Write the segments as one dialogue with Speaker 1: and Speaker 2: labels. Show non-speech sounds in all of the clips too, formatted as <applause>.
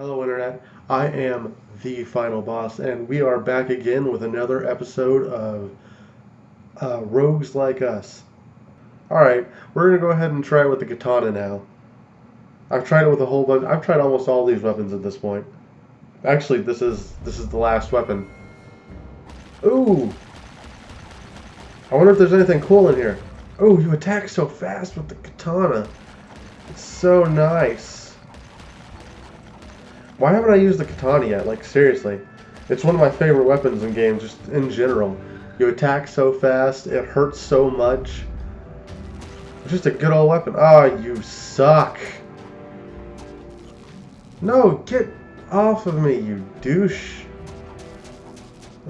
Speaker 1: Hello, Internet. I am the final boss, and we are back again with another episode of uh, Rogues Like Us. Alright, we're going to go ahead and try it with the katana now. I've tried it with a whole bunch. I've tried almost all these weapons at this point. Actually, this is this is the last weapon. Ooh! I wonder if there's anything cool in here. Oh, you attack so fast with the katana. It's so nice. Why haven't I used the katana yet? Like, seriously. It's one of my favorite weapons in games, just in general. You attack so fast, it hurts so much. It's just a good old weapon. Ah, oh, you suck. No, get off of me, you douche.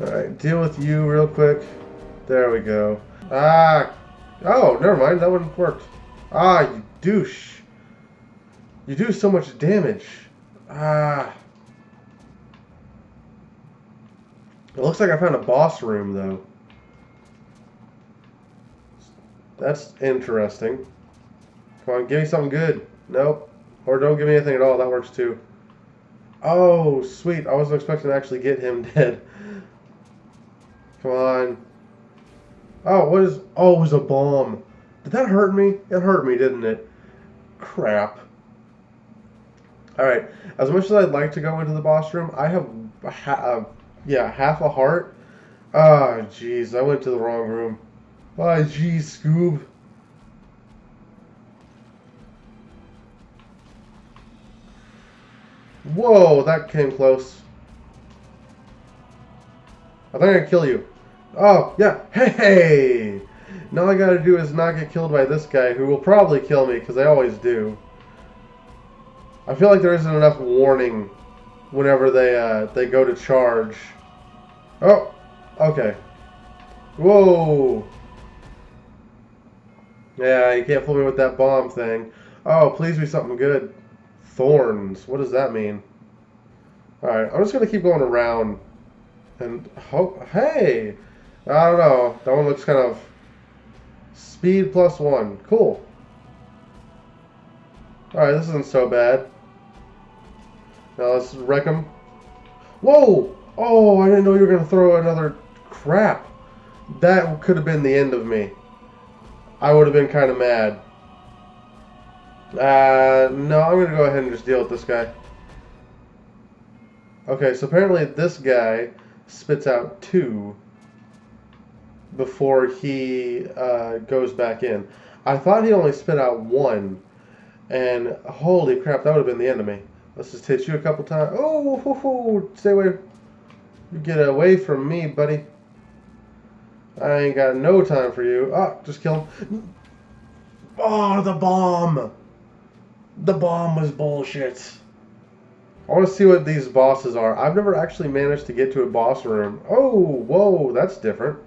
Speaker 1: Alright, deal with you real quick. There we go. Ah! Oh, never mind, that one worked. Ah, you douche. You do so much damage. Ah. It looks like I found a boss room, though. That's interesting. Come on, give me something good. Nope. Or don't give me anything at all. That works too. Oh, sweet. I wasn't expecting to actually get him <laughs> dead. Come on. Oh, what is... Oh, it was a bomb. Did that hurt me? It hurt me, didn't it? Crap. Alright. As much as I'd like to go into the boss room, I have... Ha uh, yeah, half a heart. Ah, oh, jeez. I went to the wrong room. Ah, oh, jeez, Scoob. Whoa, that came close. I think I can kill you. Oh, yeah. Hey! Now all I gotta do is not get killed by this guy, who will probably kill me, because I always do. I feel like there isn't enough warning whenever they, uh, they go to charge. Oh! Okay. Whoa! Yeah, you can't fool me with that bomb thing. Oh, please be something good. Thorns. What does that mean? Alright, I'm just going to keep going around. And hope... Hey! I don't know. That one looks kind of... Speed plus one. Cool. Alright, this isn't so bad. Now let's wreck him. Whoa! Oh, I didn't know you were going to throw another crap. That could have been the end of me. I would have been kind of mad. Uh, no, I'm going to go ahead and just deal with this guy. Okay, so apparently this guy spits out two before he uh, goes back in. I thought he only spit out one, and holy crap, that would have been the end of me. Let's just hit you a couple times. Oh, hoo, hoo, stay away. You get away from me, buddy. I ain't got no time for you. Ah, oh, just kill him. Oh, the bomb. The bomb was bullshit. I want to see what these bosses are. I've never actually managed to get to a boss room. Oh, whoa, that's different.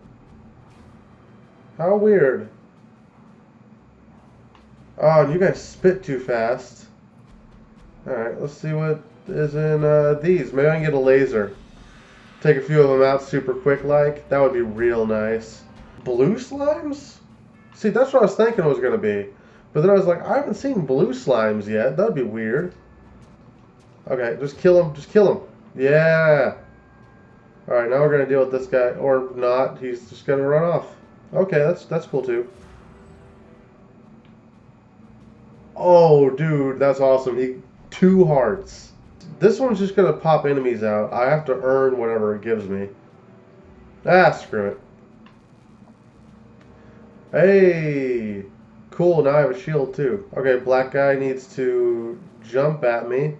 Speaker 1: How weird. Oh, you guys spit too fast. Alright, let's see what is in uh, these. Maybe I can get a laser. Take a few of them out super quick like. That would be real nice. Blue slimes? See, that's what I was thinking it was going to be. But then I was like, I haven't seen blue slimes yet. That would be weird. Okay, just kill him. Just kill him. Yeah. Alright, now we're going to deal with this guy. Or not. He's just going to run off. Okay, that's that's cool too. Oh, dude, that's awesome. He two hearts. This one's just going to pop enemies out. I have to earn whatever it gives me. Ah, screw it. Hey! Cool, now I have a shield too. Okay, black guy needs to jump at me.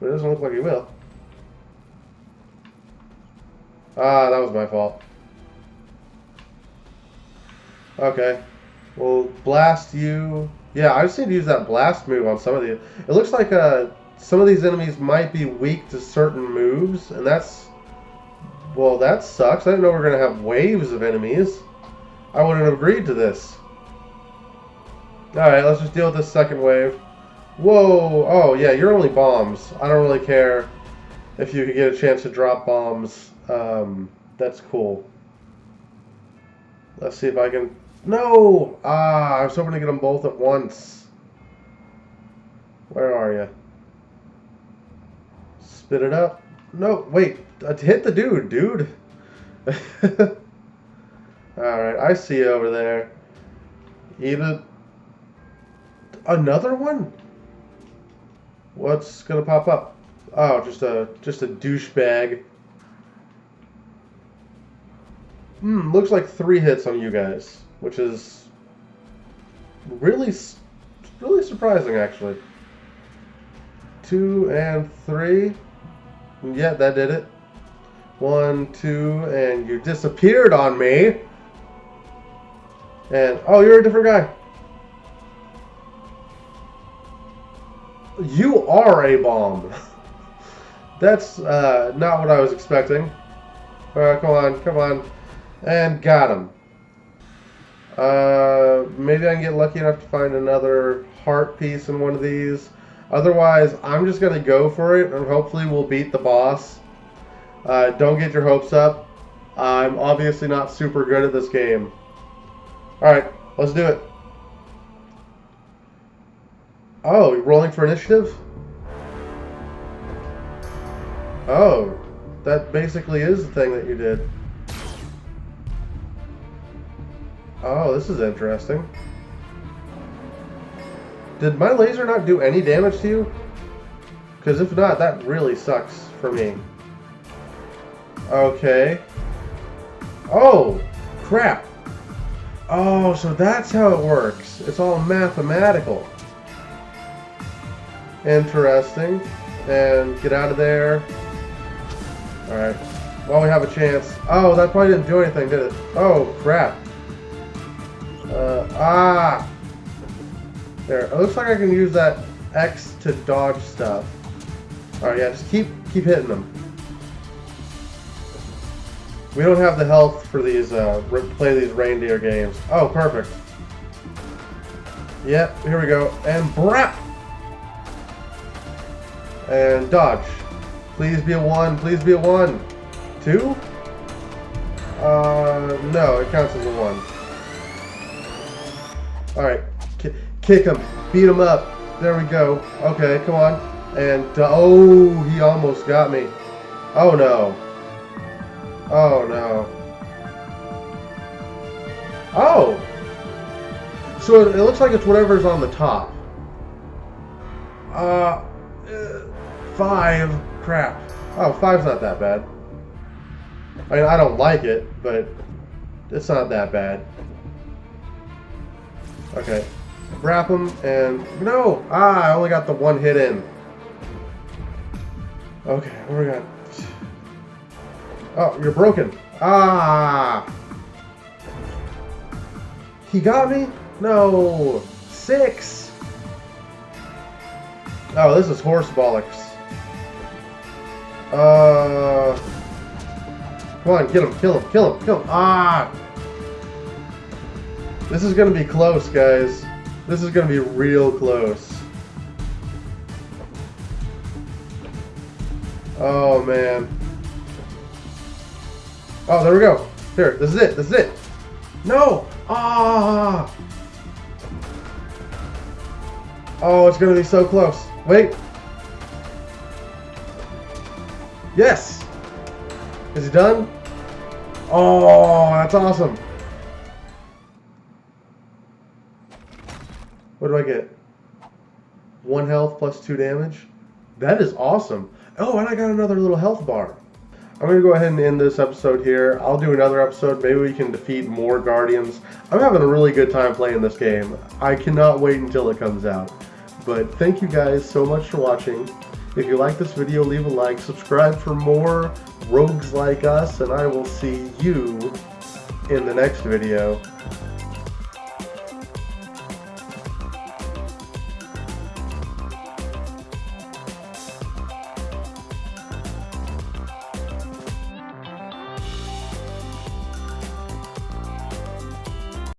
Speaker 1: But it doesn't look like he will. Ah, that was my fault. Okay. We'll blast you. Yeah, I just need to use that blast move on some of the... It looks like uh, some of these enemies might be weak to certain moves, and that's... Well, that sucks. I didn't know we were going to have waves of enemies. I wouldn't have agreed to this. Alright, let's just deal with this second wave. Whoa! Oh, yeah, you're only bombs. I don't really care if you could get a chance to drop bombs. Um, that's cool. Let's see if I can... No! Ah, I was hoping to get them both at once. Where are you? Spit it up. No, wait. Uh, hit the dude, dude. <laughs> Alright, I see you over there. Even another one? What's gonna pop up? Oh, just a just a douchebag. Hmm, looks like three hits on you guys, which is really, really surprising, actually. Two and three. Yeah, that did it. One, two, and you disappeared on me. And, oh, you're a different guy. You are a bomb. <laughs> That's uh, not what I was expecting. Alright, come on, come on. And got him. Uh, maybe I can get lucky enough to find another heart piece in one of these. Otherwise, I'm just going to go for it, and hopefully we'll beat the boss. Uh, don't get your hopes up. I'm obviously not super good at this game. Alright, let's do it. Oh, rolling for initiative? Oh, that basically is the thing that you did. Oh, this is interesting. Did my laser not do any damage to you? Because if not, that really sucks for me. Okay. Oh, crap. Oh, so that's how it works. It's all mathematical. Interesting. And get out of there. Alright. While we have a chance. Oh, that probably didn't do anything, did it? Oh, crap. Uh, ah! There. It looks like I can use that X to dodge stuff. Alright, yeah, just keep keep hitting them. We don't have the health for these, uh, play these reindeer games. Oh, perfect. Yep, here we go. And brap! And dodge. Please be a one, please be a one. Two? Uh, no, it counts as a one. Alright, kick him, beat him up. There we go. Okay, come on. And, uh, oh, he almost got me. Oh no. Oh no. Oh! So it, it looks like it's whatever's on the top. Uh, uh, five. Crap. Oh, five's not that bad. I mean, I don't like it, but it's not that bad. Okay. Wrap him and... No! Ah, I only got the one hit in. Okay, what we got? Oh, you're broken. Ah! He got me? No! Six! Oh, this is horse bollocks. Uh... Come on, get him, kill him, kill him, kill him. Ah! This is gonna be close, guys. This is gonna be real close. Oh, man. Oh, there we go. Here, this is it, this is it. No! Ah! Oh, it's gonna be so close. Wait. Yes! Is he done? Oh, that's awesome. What do I get? One health plus two damage? That is awesome. Oh, and I got another little health bar. I'm going to go ahead and end this episode here. I'll do another episode. Maybe we can defeat more Guardians. I'm having a really good time playing this game. I cannot wait until it comes out. But thank you guys so much for watching. If you like this video, leave a like, subscribe for more rogues like us, and I will see you in the next video.